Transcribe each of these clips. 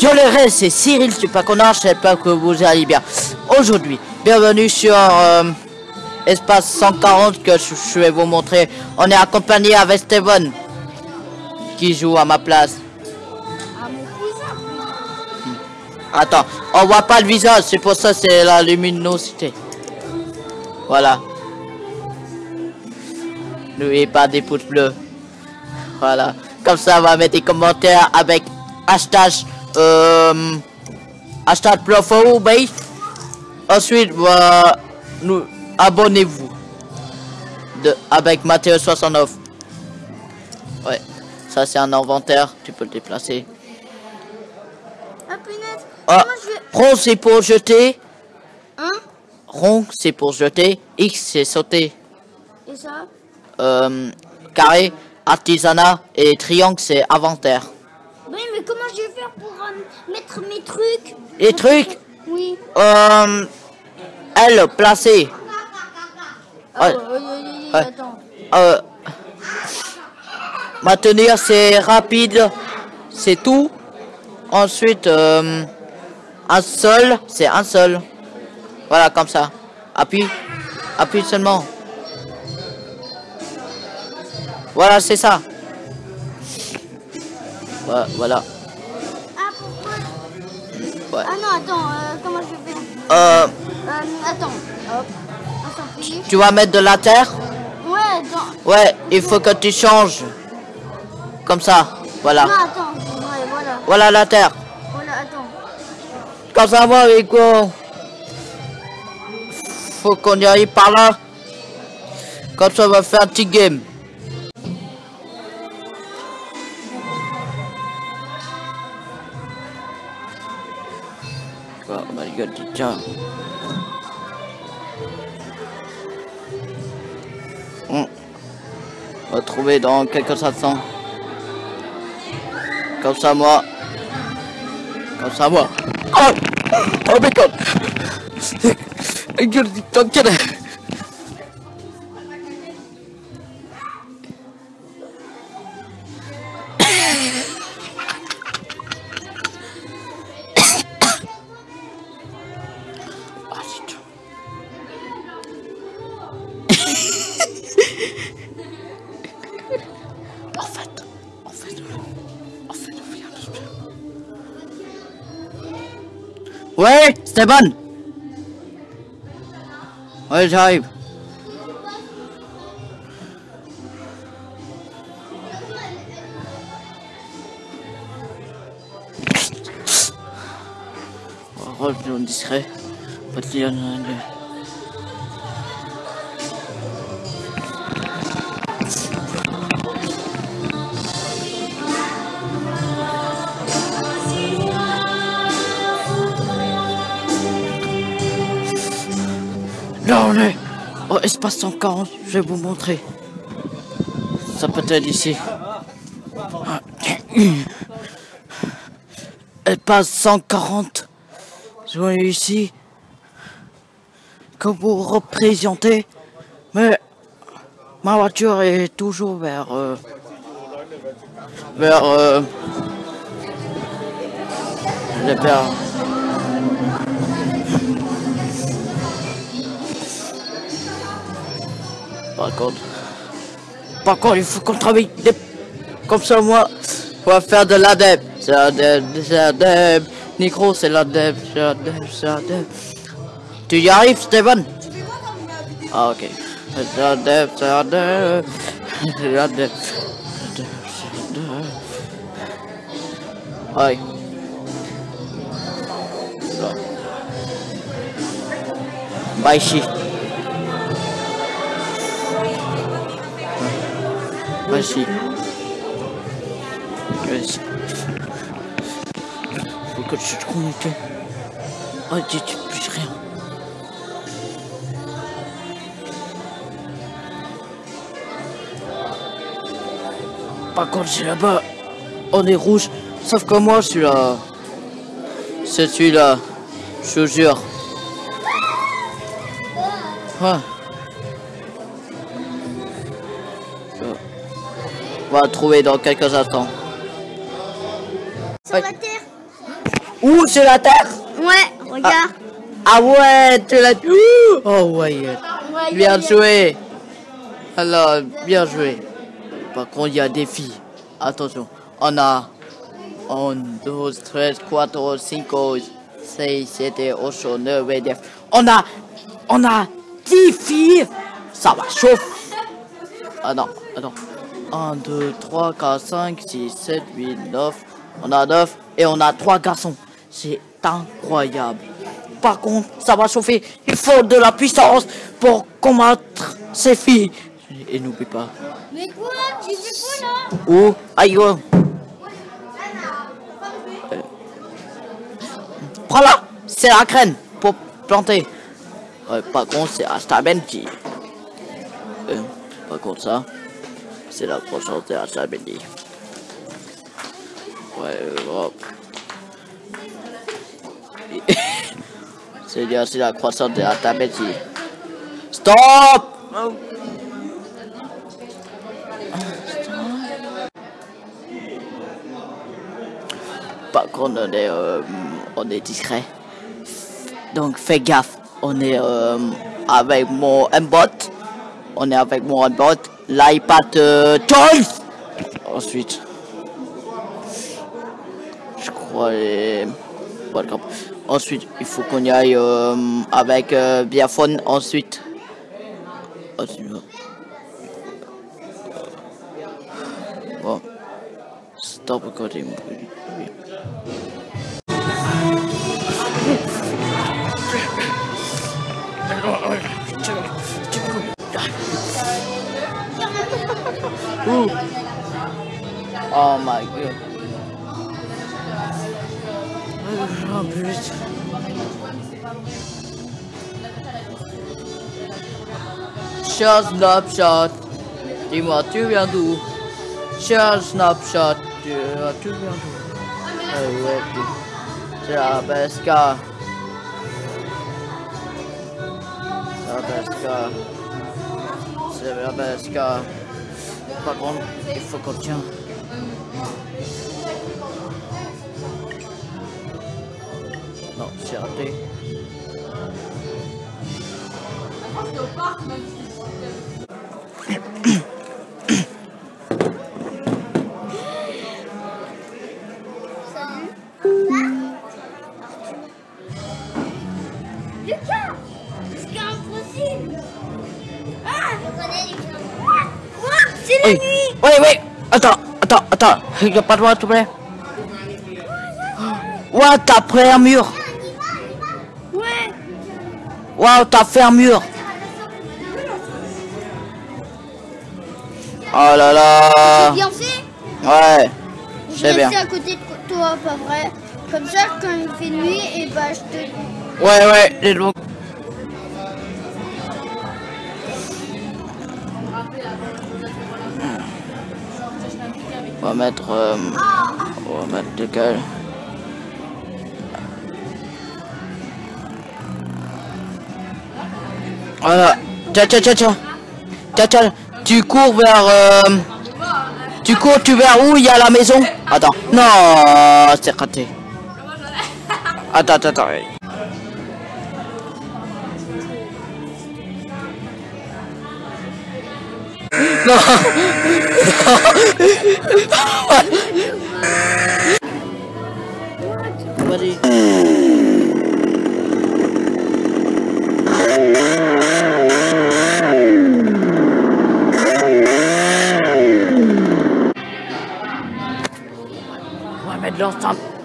Yo les restes, c'est Cyril Connard, j'espère que vous allez bien. Aujourd'hui, bienvenue sur euh, Espace 140 que je, vais vous montrer. On est accompagné avec Steven qui joue à ma place. Attends, on voit pas le visage, c'est pour ça c'est la luminosité. Voilà. N'oubliez pas des pouces bleus. Voilà. Comme ça, on va mettre des commentaires avec hashtag euh, hashtag base. Ensuite, bah, nous abonnez-vous de avec Mathéo 69. Ouais, ça c'est un inventaire, tu peux le déplacer. Ah punaise. Ah, rond c'est pour jeter. Hein? Rond c'est pour jeter. X c'est sauter. Et ça? Euh, carré, artisanat et triangle c'est inventaire. Oui, mais comment je vais faire pour euh, mettre mes trucs Les trucs, Oui. euh, L placé. Ah. Euh, maintenir c'est rapide, c'est tout. Ensuite, euh, un seul, c'est un seul. Voilà, comme ça. Appuie, appuie seulement. Voilà, c'est ça. Voilà. Ah, pourquoi Ouais. Ah non, attends, euh, comment je vais Euh, euh, Attends. Hop. Attends, tu vas mettre de la terre? Ouais, attends. Ouais, il faut que tu changes. Comme ça, voilà. Non, attends. Ouais, voilà. Voilà la terre. Voilà, attends. Quand ça va avec quoi Faut qu'on y arrive par là. Comme ça, on va faire un petit game. On va trouver dans quelques instants. Comme ça, moi. Comme ça, moi. Oh Oh my god Gueule du temps Ouais, Stéban Ouais, j'arrive. On va rester discret. Pas de lien, on est au espace 140, je vais vous montrer. Ça peut être ici. Espace 140. Je vais ici. Que vous représentez. Mais ma voiture est toujours vers... euh, vers... euh, vers... Par contre, par contre, il faut qu'on travaille des... comme ça, moi, va faire de l'adep. C'est l'adep, c'est l'adep. Micro, c'est l'adep, c'est l'adep, c'est l'adep. Tu y arrives, Steven Ah, ok. C'est l'adep, c'est l'adep. C'est l'adep. Ouais. Là. Bah, Vas-y. Vas-y. Faut que tu te connectes. Oh, tu touches rien. Par contre, c'est là-bas. On est rouge. Sauf que moi, je suis là. C'est celui-là. Je jure. Ouais. Va le trouver dans quelques instants. Sur Ouais. la terre Où sur la terre? Ouais, regarde. Ah ouais, tu l'as... Ouh Oh ouais. Ouais, Bien a- joué. Alors, bien joué. Par contre, il y a des filles. Attention. On a 1, 2, 13, 4, 5, 6, 7, 8, 9, 10. On a, on a 10 filles. Ça va chauffer. Ah non, attends. 1, 2, 3, 4, 5, 6, 7, 8, 9. On a 9 et on a 3 garçons. C'est incroyable. Par contre, ça va chauffer. Il faut de la puissance pour combattre ces filles. Et n'oublie pas. Mais quoi? Tu fais quoi là? Où? Aïe. Euh. Prends-la C'est la graine pour planter. Par contre, c'est Asta Benji. Euh, par contre, ça, c'est la croissance de Asta Benji. Ouais, euh, hop. c'est bien, c'est la croissance de Asta Benji. Stop Par contre, on est, euh, on est discret. Donc, fais gaffe. On est euh, avec mon bot. On est avec mon bot. L'iPad euh. Ensuite, je crois. les- Pas grave. Ensuite, il faut qu'on y aille euh, avec euh, Biafone. Ensuite. Ensuite, Bon. Stop recording. Ooh. Oh my god. Oh, putain. Cher Snapchat, dis-moi, tu viens d'où Cher Snapchat, tu, tu viens d'où Eh ouais, tu- C'est la BSK. C'est la BSK. C'est la BSK. Par contre, il faut qu'on tient. Non, j'ai raté. Attends, attends. Regarde pas droit, s'il te plaît. Ouais, t'as pris un mur. Ouais Waouh, t'as fait un mur. Oh là là. Bien fait Ouais, Je c'est bien. à côté de toi, pas vrai Comme ça, quand il fait nuit, et bah je te... Ouais, ouais, les loups. On va mettre. euh, on va mettre lequel Voilà. Tiens, tiens, tiens, tiens. Tiens, tiens. Tu cours vers. euh, Tu cours, tu vers où? Il y a la maison Attends. Non, c'est raté. Attends, attends, attends.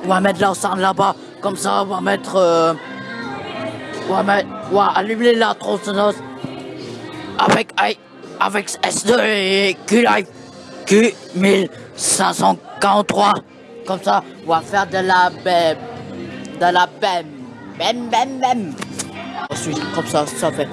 On va mettre l'enceinte là-bas. Comme ça, on va mettre. euh, On va mettre. On va allumer la tronçonneuse. Avec. aïe, Avec S2 et Q Live. Q 1543. Comme ça, on va faire de la bem. De la bem. Bem, bem, bem. Ensuite, comme ça, ça fait.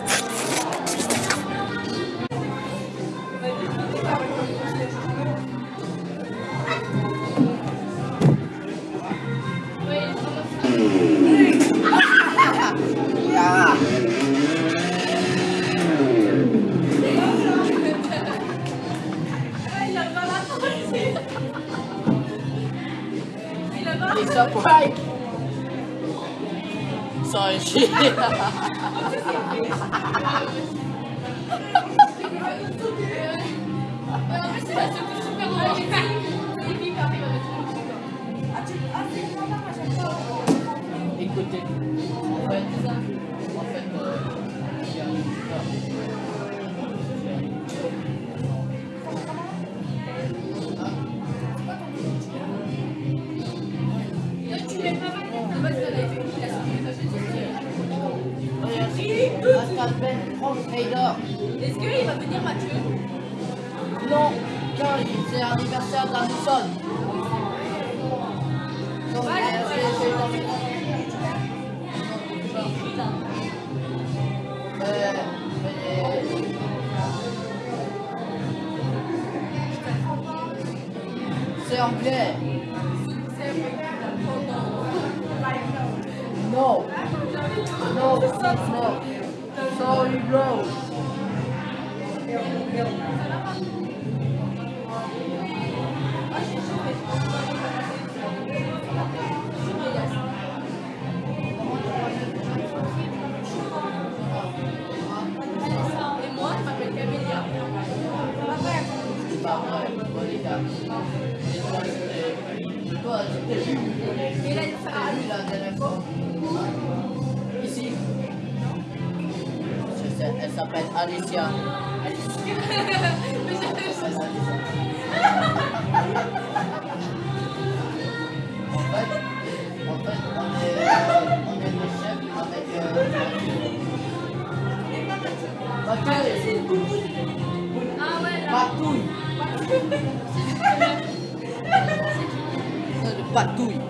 ハハハハ! Est-ce qu'il va venir Mathieu? Non, car c'est l'anniversaire de la moussonne. Donc, euh, c'est- Euh, C'est anglais. No. No, no. Sorry, bro. Et moi, je m'appelle Camélia. T'es vu Et là, elle s'appelle Alicia. En fait, en fait, on est, on est des chefs avec euh. Ah ouais. Patouille. C'est le patouille.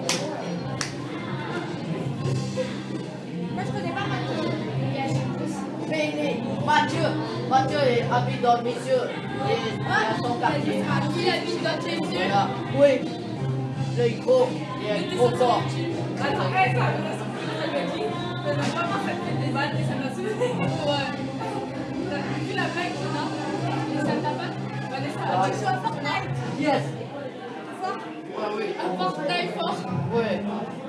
Mathieu, est habite dans le monsieur et il son quartier. Ah, habite dans tes yeux Voilà. Oui, le gros, il un gros corps. Attends, elle, ça, ça m'a ça fait des balles et ça m'a. Ouais. Vu la blague qu'on a Et ça t'a pas Vanessa, Ah, tu joues à Fortnite Yes. Fort Ah oui. À Fortnite, fort.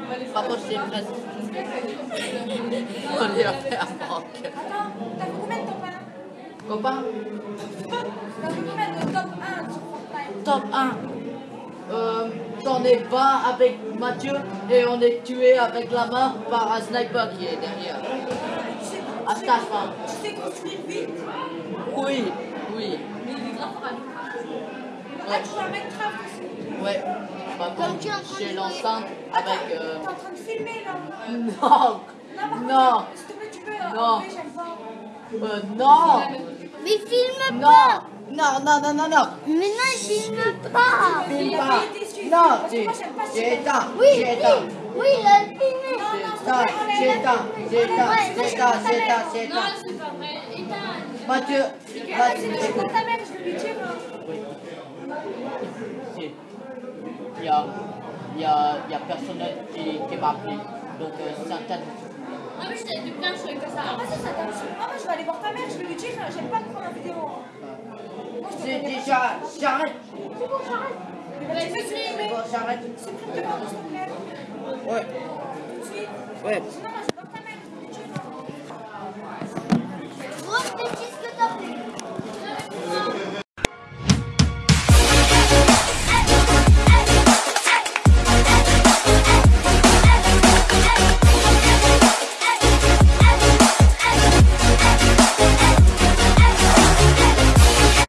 Vanessa, Par contre, c'est presque. On fait un manque. Attends, t'as fait combien de top 1 Copain, combien de top 1 sur Fortnite top 1. Euh, J'en ai 20 avec Mathieu et on est tué avec la main par un sniper qui est derrière. Tu sais, À cette fin. tu sais construire vite Oui, oui. mais il est grave fort à nous. Ah, tu joues à Minecraft aussi Ouais. Par Comme contre, j'ai l'enceinte avec. t'es Euh... en train de filmer là Non, Non, s'il te plaît, tu peux euh, Non. euh, non, Mais filme non, pas non, non, non, non, non. Mais non, il filme pas Filme pas. Non, moi, suivre. éteint, Oui, oui, il a filmé j'ai Non, éteint. c'est pas vrai. Éteins. Mathieu, vas-y, c'est de ta mère, je vais lui Oui. Si. Il y a, il y a, il y a personne qui, qui m'a appelé. Donc, euh. Non, mais je t'ai dit plein de trucs comme ça. Vas-y, ça t'aime. Ah, moi, je vais aller voir ta mère, je vais lui dire, j'aime pas prendre en vidéo. Moi, je te J'ai déjà. J'arrête. C'est bon, j'arrête. Mais vas-y, fais C'est bon, j'arrête. Supprime de moi, s'il te plaît. Ouais. Tout de suite. Ouais.